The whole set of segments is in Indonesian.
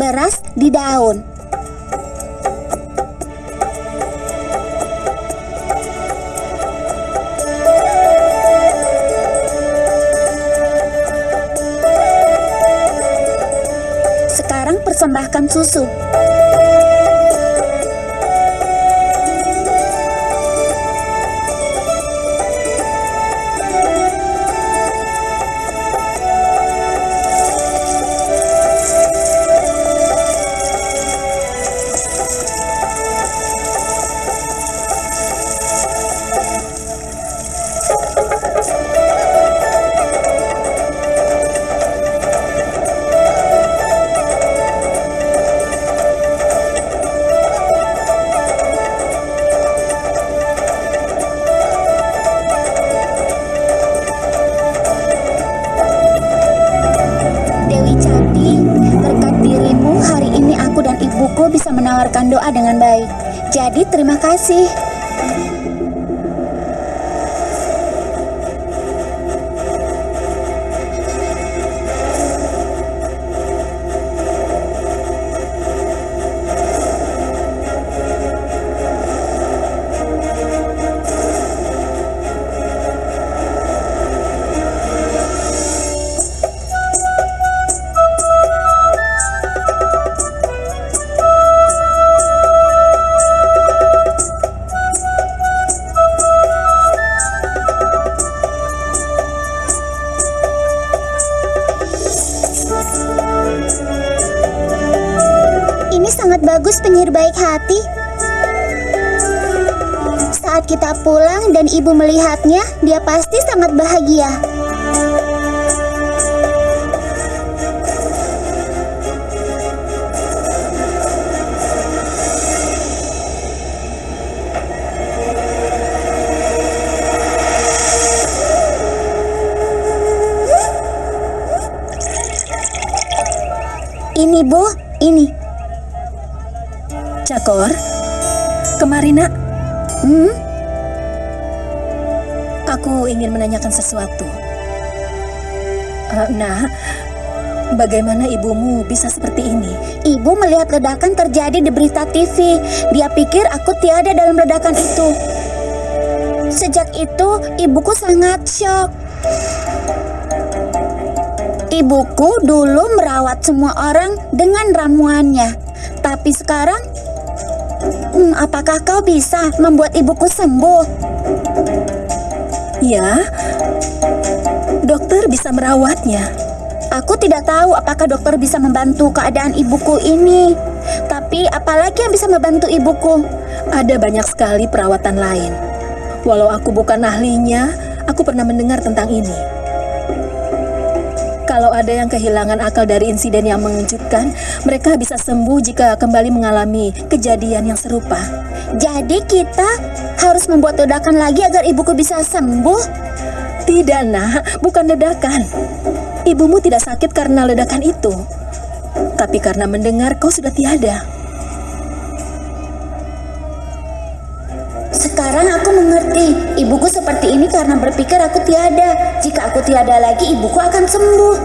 beras di daun. Sekarang persembahkan susu. see? Sangat bagus penyihir baik hati. Saat kita pulang dan ibu melihatnya, dia pasti sangat bahagia. Ini bu, ini. Cakor, kemari nak. Hmm? Aku ingin menanyakan sesuatu. Eh, nah, bagaimana ibumu bisa seperti ini? Ibu melihat ledakan terjadi di berita TV. Dia pikir aku tiada dalam ledakan itu. Sejak itu, ibuku sangat syok. Ibuku dulu merawat semua orang dengan ramuannya. Tapi sekarang, hmm, apakah kau bisa membuat ibuku sembuh? Ya, dokter bisa merawatnya. Aku tidak tahu apakah dokter bisa membantu keadaan ibuku ini. Tapi apalagi yang bisa membantu ibuku? Ada banyak sekali perawatan lain. Walau aku bukan ahlinya, aku pernah mendengar tentang ini. Kalau ada yang kehilangan akal dari insiden yang mengejutkan, mereka bisa sembuh jika kembali mengalami kejadian yang serupa. Jadi kita harus membuat ledakan lagi agar ibuku bisa sembuh? Tidak, nak, bukan ledakan. Ibumu tidak sakit karena ledakan itu, tapi karena mendengar kau sudah tiada. Seperti ini karena berpikir aku tiada. Jika aku tiada lagi, ibuku akan sembuh.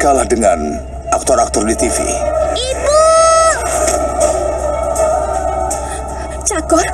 Kalah dengan aktor-aktor di TV. Ibu! Cakor,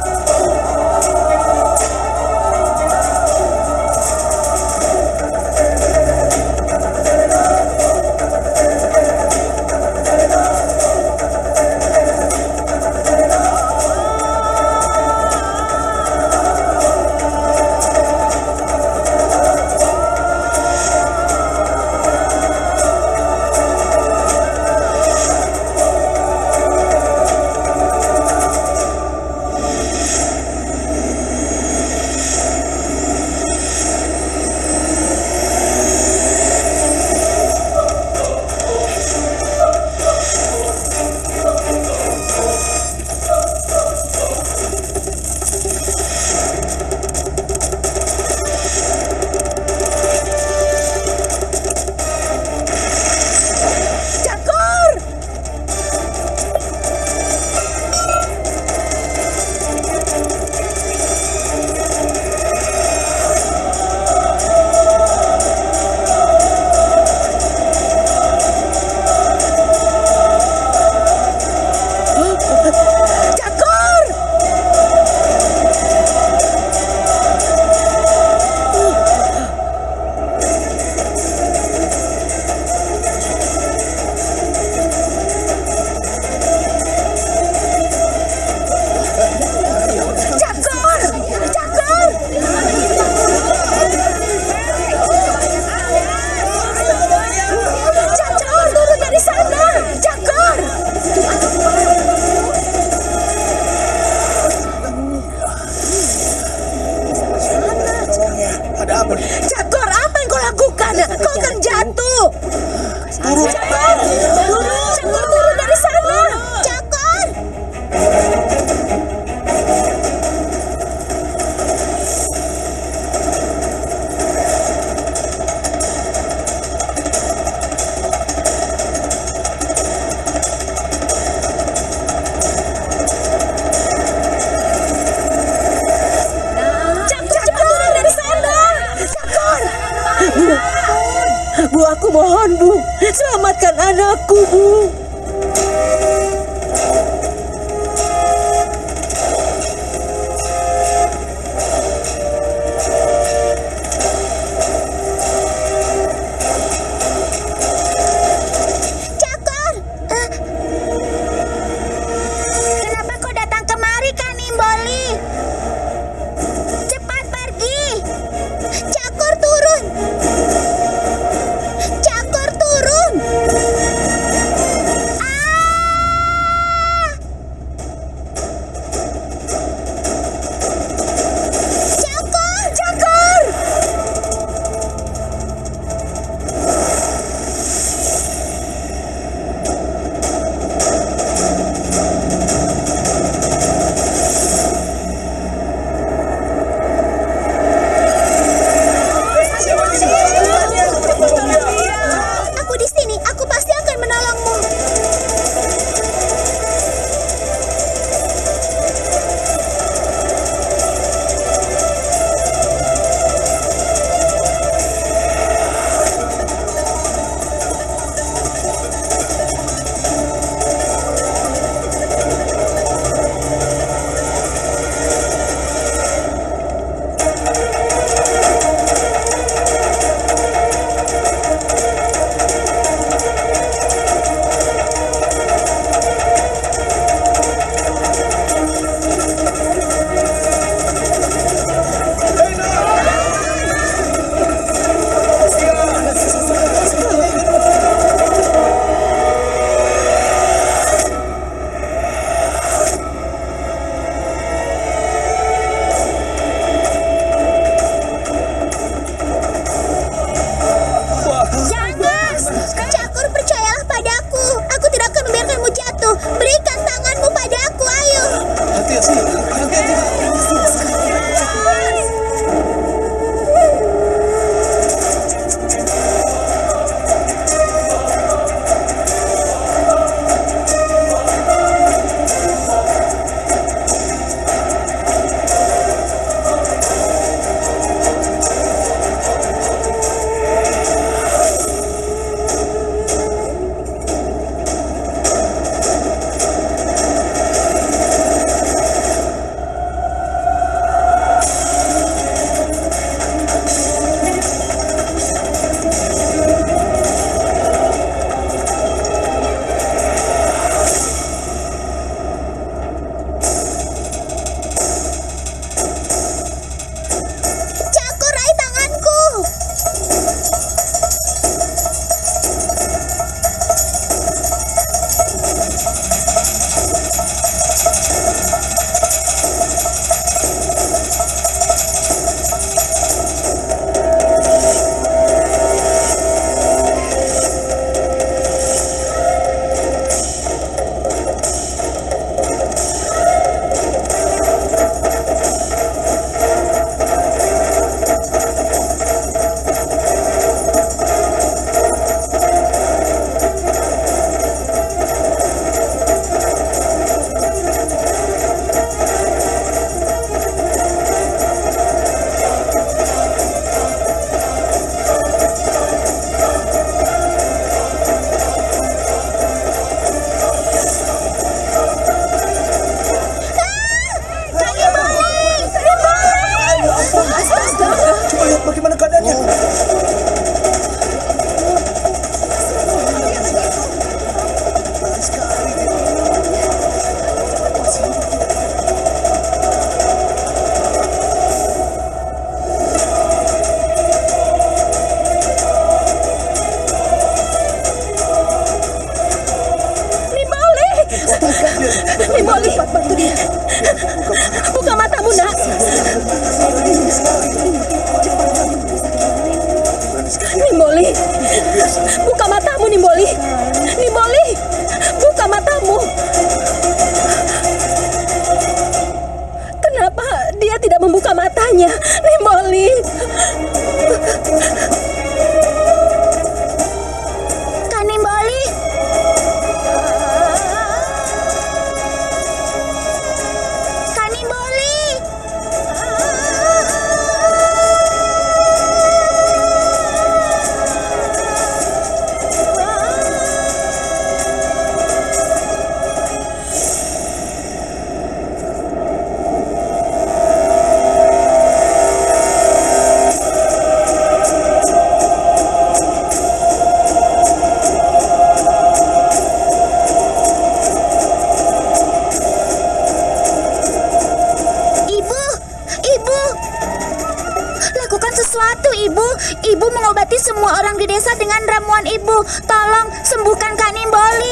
desa dengan ramuan ibu. Tolong sembuhkan Kak Nimboli.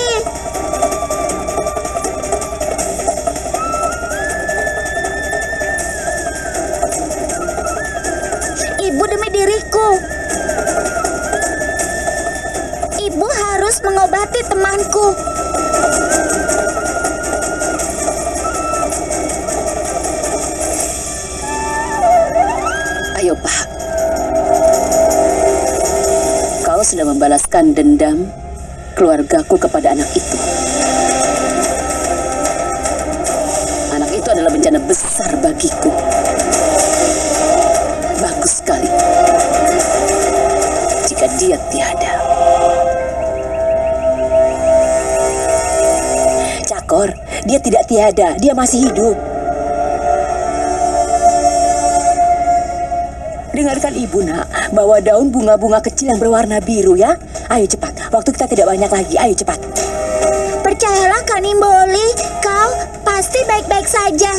Sudah membalaskan dendam keluargaku kepada anak itu. Anak itu adalah bencana besar bagiku. Bagus sekali. Jika dia tiada. Cakor, dia tidak tiada, dia masih hidup. Dengarkan ibu nak, bawa daun bunga-bunga kecil yang berwarna biru ya. Ayo cepat, waktu kita tidak banyak lagi, ayo cepat. Percayalah Kak Nimboli, kau pasti baik-baik saja.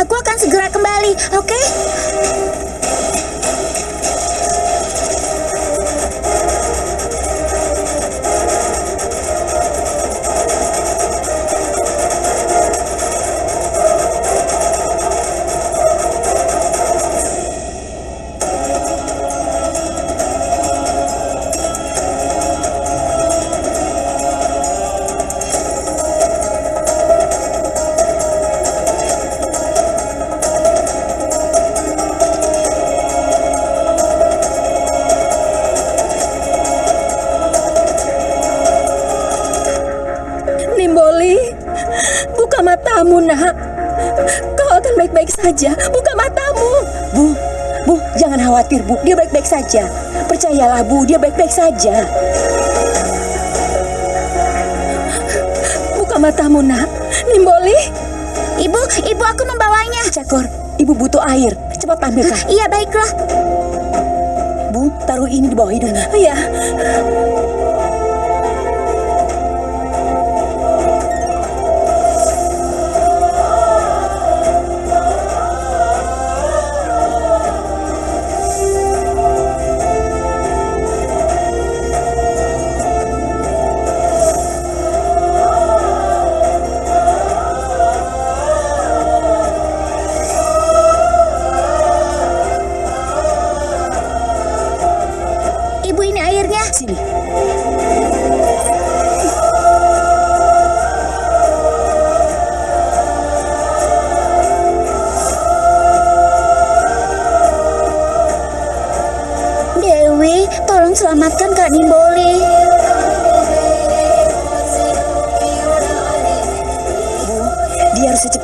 Aku akan segera kembali, oke? Nimboli, matamu nak. Kau akan baik-baik saja, buka matamu. Bu, bu, jangan khawatir bu, dia baik-baik saja. Percayalah bu, dia baik-baik saja. Buka matamu nak. Nimboli, Ibu, ibu aku membawanya. Cakor, ibu butuh air. Cepat ambilkan. Iya, baiklah. Bu, taruh ini di bawah hidungnya. Iya.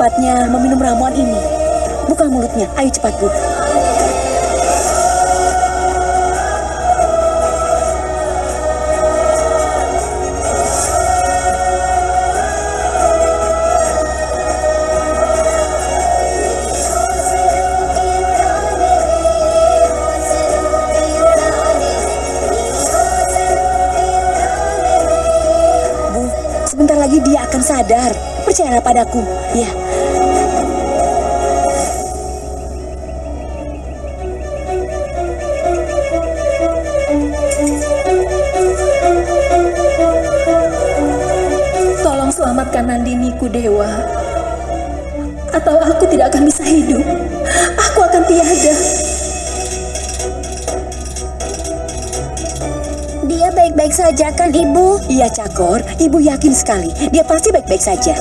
Secepatnya meminum ramuan ini. Buka mulutnya. Ayo cepat, Bu. Sebentar lagi dia akan sadar. Percayalah padaku. Ya. Tolong selamatkan Nandiniku, Dewa. Atau aku tidak akan bisa hidup. Aku akan tiada. Dia baik-baik saja kan, Ibu? Iya, Cakor. Ibu yakin sekali. Dia pasti baik-baik saja.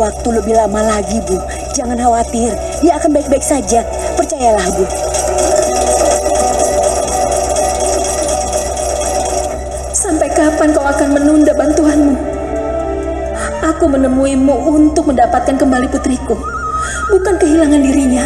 Waktu lebih lama lagi, Bu. Jangan khawatir. Dia akan baik-baik saja. Percayalah, Bu. Sampai kapan kau akan menunda bantuanmu? Aku menemuimu untuk mendapatkan kembali putriku, bukan kehilangan dirinya.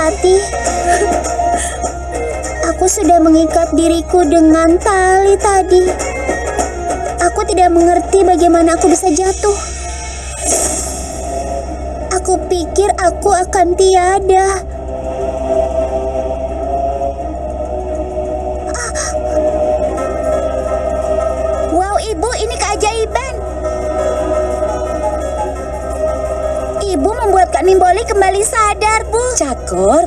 Hati. Aku sudah mengikat diriku dengan tali tadi. Aku tidak mengerti bagaimana aku bisa jatuh. Aku pikir aku akan tiada. kabar, Bu? Cakur?